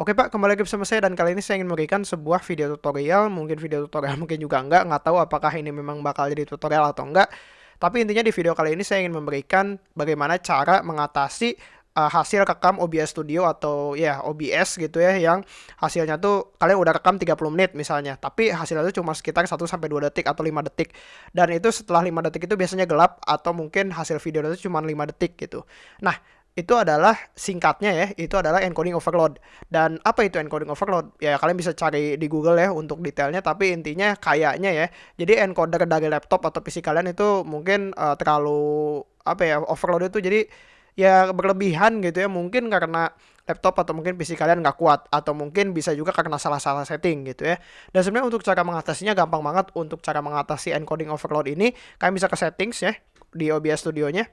Oke Pak, kembali lagi bersama saya dan kali ini saya ingin memberikan sebuah video tutorial, mungkin video tutorial mungkin juga enggak, nggak tahu apakah ini memang bakal jadi tutorial atau enggak. Tapi intinya di video kali ini saya ingin memberikan bagaimana cara mengatasi uh, hasil rekam OBS Studio atau ya OBS gitu ya yang hasilnya tuh kalian udah rekam 30 menit misalnya, tapi hasilnya tuh cuma sekitar 1 sampai 2 detik atau 5 detik. Dan itu setelah 5 detik itu biasanya gelap atau mungkin hasil video itu cuma 5 detik gitu. Nah, itu adalah singkatnya ya, itu adalah encoding overload. Dan apa itu encoding overload? Ya kalian bisa cari di Google ya untuk detailnya, tapi intinya kayaknya ya. Jadi encoder dari laptop atau PC kalian itu mungkin uh, terlalu apa ya overload itu jadi ya berlebihan gitu ya mungkin karena laptop atau mungkin PC kalian nggak kuat atau mungkin bisa juga karena salah-salah setting gitu ya dan sebenarnya untuk cara mengatasinya gampang banget untuk cara mengatasi encoding overload ini kalian bisa ke settings ya di OBS Studio nya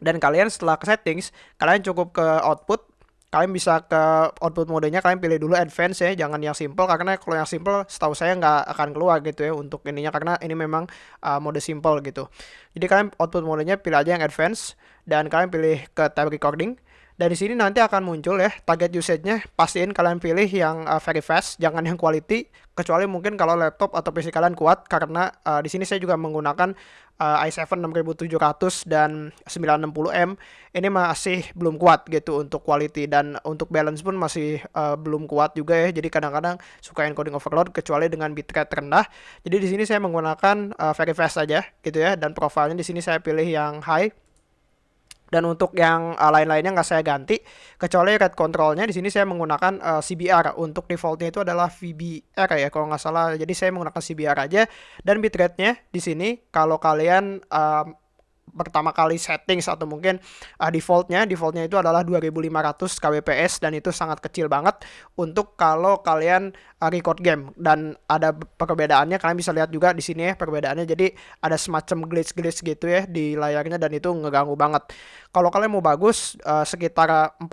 dan kalian setelah ke settings kalian cukup ke output. Kalian bisa ke output modenya kalian pilih dulu advance ya jangan yang simple. Karena kalau yang simple setahu saya nggak akan keluar gitu ya untuk ininya. Karena ini memang uh, mode simple gitu. Jadi kalian output modenya pilih aja yang advance. Dan kalian pilih ke tab recording dan di sini nanti akan muncul ya target usage-nya. Pastiin kalian pilih yang uh, very fast, jangan yang quality. Kecuali mungkin kalau laptop atau PC kalian kuat karena uh, di sini saya juga menggunakan uh, i7 6700 dan 960M. Ini masih belum kuat gitu untuk quality dan untuk balance pun masih uh, belum kuat juga ya. Jadi kadang-kadang suka encoding overload kecuali dengan bitrate rendah. Jadi di sini saya menggunakan uh, very fast saja gitu ya dan profilnya di sini saya pilih yang high dan untuk yang uh, lain-lainnya nggak saya ganti kecuali red controlnya di sini saya menggunakan uh, CBR untuk defaultnya itu adalah VBR ya kalau nggak salah. Jadi saya menggunakan CBR aja. Dan bitrate-nya di sini kalau kalian uh, pertama kali settings atau mungkin uh, defaultnya defaultnya itu adalah 2500 kbps dan itu sangat kecil banget untuk kalau kalian uh, record game. Dan ada perbedaannya kalian bisa lihat juga di sini ya perbedaannya. Jadi ada semacam glitch-glitch gitu ya di layarnya dan itu ngeganggu banget. Kalau kalian mau bagus uh, sekitar 40.000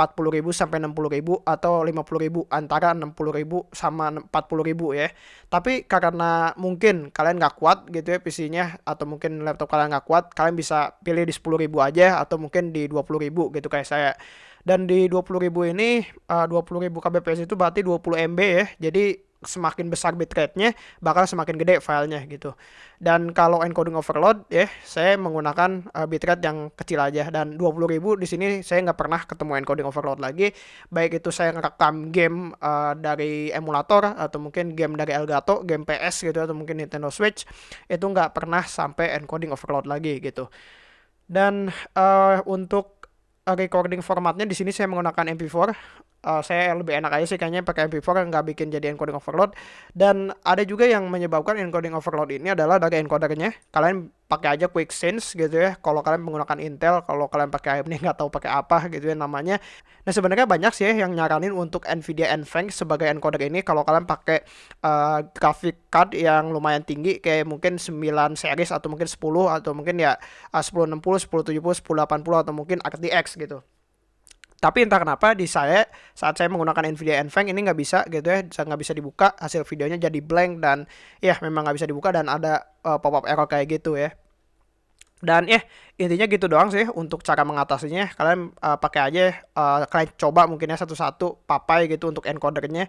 sampai 60.000 atau 50.000 antara 60.000 sama 40.000 ya. Tapi karena mungkin kalian nggak kuat gitu ya PC-nya atau mungkin laptop kalian nggak kuat kalian bisa pilih di 10.000 aja atau mungkin di 20.000 gitu kayak saya. Dan di 20.000 ini uh, 20.000 kbps itu berarti 20 MB ya. Jadi semakin besar bitrate-nya bakal semakin gede filenya gitu. Dan kalau encoding overload ya saya menggunakan uh, bitrate yang kecil aja dan 20.000 di sini saya nggak pernah ketemu encoding overload lagi. Baik itu saya ngerekam game uh, dari emulator atau mungkin game dari Elgato, game PS gitu atau mungkin Nintendo Switch itu nggak pernah sampai encoding overload lagi gitu. Dan uh, untuk recording formatnya di sini saya menggunakan MP4 uh, saya lebih enak aja sih kayaknya pakai MP4 nggak bikin jadi encoding overload. Dan ada juga yang menyebabkan encoding overload ini adalah dari encodernya. Kalian pakai aja quick sense gitu ya. Kalau kalian menggunakan Intel kalau kalian pakai AMD nggak tahu pakai apa gitu ya namanya. Nah sebenarnya banyak sih ya yang nyaranin untuk Nvidia NVENC sebagai encoder ini. Kalau kalian pakai uh, graphic card yang lumayan tinggi kayak mungkin 9 series atau mungkin 10 atau mungkin ya uh, 1060 1070 1080 atau mungkin RTX gitu tapi entah kenapa di saya saat saya menggunakan Nvidia NVENC ini nggak bisa gitu ya, nggak bisa dibuka hasil videonya jadi blank dan ya memang nggak bisa dibuka dan ada uh, pop-up error kayak gitu ya. Dan ya intinya gitu doang sih untuk cara mengatasinya. Kalian uh, pakai aja, uh, kalian coba mungkin ya satu-satu papai gitu untuk encodernya.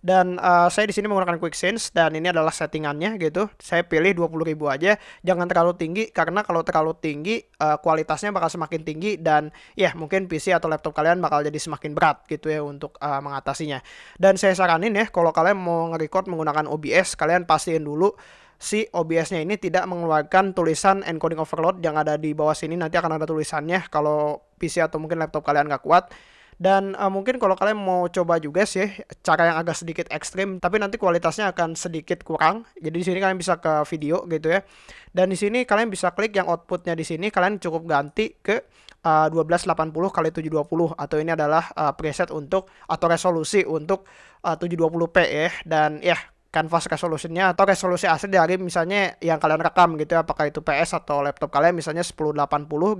Dan uh, saya di sini menggunakan quick sense dan ini adalah settingannya gitu. Saya pilih 20.000 aja. Jangan terlalu tinggi karena kalau terlalu tinggi uh, kualitasnya bakal semakin tinggi dan ya mungkin PC atau laptop kalian bakal jadi semakin berat gitu ya untuk uh, mengatasinya. Dan saya saranin ya kalau kalian mau nge-record menggunakan OBS kalian pastiin dulu si OBS-nya ini tidak mengeluarkan tulisan encoding overload yang ada di bawah sini nanti akan ada tulisannya kalau PC atau mungkin laptop kalian nggak kuat dan uh, mungkin kalau kalian mau coba juga sih cara yang agak sedikit ekstrim, tapi nanti kualitasnya akan sedikit kurang. Jadi di sini kalian bisa ke video gitu ya. Dan di sini kalian bisa klik yang outputnya di sini, kalian cukup ganti ke uh, 1280 kali 720 atau ini adalah uh, preset untuk atau resolusi untuk uh, 720p ya. Dan ya canvas resolusinya atau resolusi asli dari misalnya yang kalian rekam gitu ya. Apakah itu PS atau laptop kalian misalnya 1080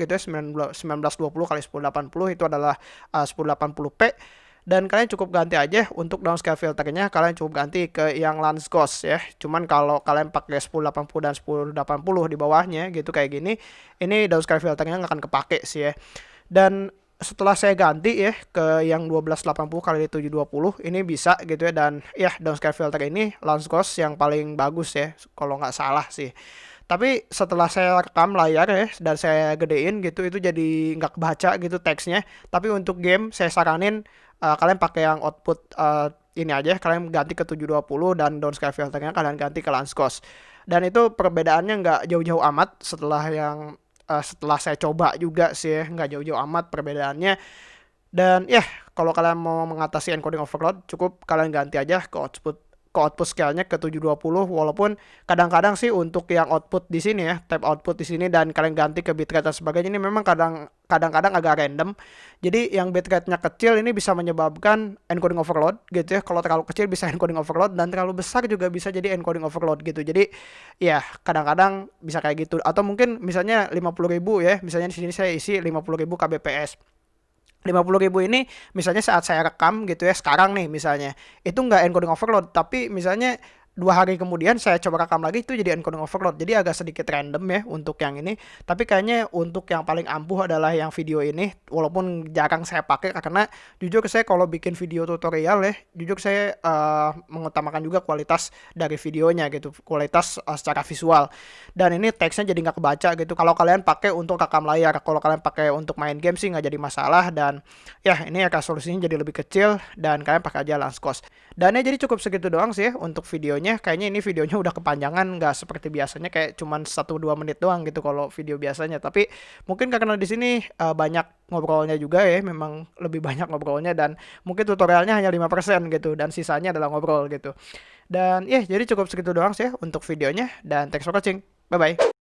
gitu ya 1920 kali 1080 itu adalah uh, 1080p dan kalian cukup ganti aja untuk downscale filternya kalian cukup ganti ke yang lens ghost ya. Cuman kalau kalian pakai 1080 dan 1080 di bawahnya gitu kayak gini ini downscale filternya nggak akan kepake sih ya. Dan setelah saya ganti ya ke yang 1280 kali 720 ini bisa gitu ya. Dan ya downscale filter ini launch cost yang paling bagus ya kalau nggak salah sih. Tapi setelah saya rekam layar ya dan saya gedein gitu itu jadi nggak kebaca gitu teksnya. Tapi untuk game saya saranin uh, kalian pakai yang output uh, ini aja kalian ganti ke 720 dan downscale filternya kalian ganti ke launch cost. Dan itu perbedaannya nggak jauh-jauh amat setelah yang uh, setelah saya coba juga sih nggak jauh-jauh amat perbedaannya. Dan ya yeah, kalau kalian mau mengatasi encoding overload cukup kalian ganti aja ke output ke output scale-nya ke 720 walaupun kadang-kadang sih untuk yang output di sini ya tab output di sini dan kalian ganti ke bitrate dan sebagainya ini memang kadang kadang-kadang agak random. Jadi yang bitrate-nya kecil ini bisa menyebabkan encoding overload gitu ya. Kalau terlalu kecil bisa encoding overload dan terlalu besar juga bisa jadi encoding overload gitu. Jadi ya kadang-kadang bisa kayak gitu. Atau mungkin misalnya 50.000 ya misalnya di sini saya isi 50.000 kbps 50 ribu ini misalnya saat saya rekam gitu ya sekarang nih misalnya itu nggak encoding overload tapi misalnya dua hari kemudian saya coba rekam lagi itu jadi encoding overload. Jadi agak sedikit random ya untuk yang ini. Tapi kayaknya untuk yang paling ampuh adalah yang video ini walaupun jarang saya pakai karena jujur saya kalau bikin video tutorial ya jujur saya uh, mengutamakan juga kualitas dari videonya gitu kualitas uh, secara visual. Dan ini teksnya jadi nggak kebaca gitu. Kalau kalian pakai untuk rekam layar kalau kalian pakai untuk main game sih nggak jadi masalah. Dan ya ini ya resolusinya jadi lebih kecil dan kalian pakai aja Lanscos dan ya jadi cukup segitu doang sih ya untuk video videonya kayaknya ini videonya udah kepanjangan nggak seperti biasanya kayak cuman 1-2 menit doang gitu kalau video biasanya. Tapi mungkin karena di sini uh, banyak ngobrolnya juga ya memang lebih banyak ngobrolnya dan mungkin tutorialnya hanya 5% gitu dan sisanya adalah ngobrol gitu. Dan ya yeah, jadi cukup segitu doang sih ya untuk videonya dan thanks for watching. Bye bye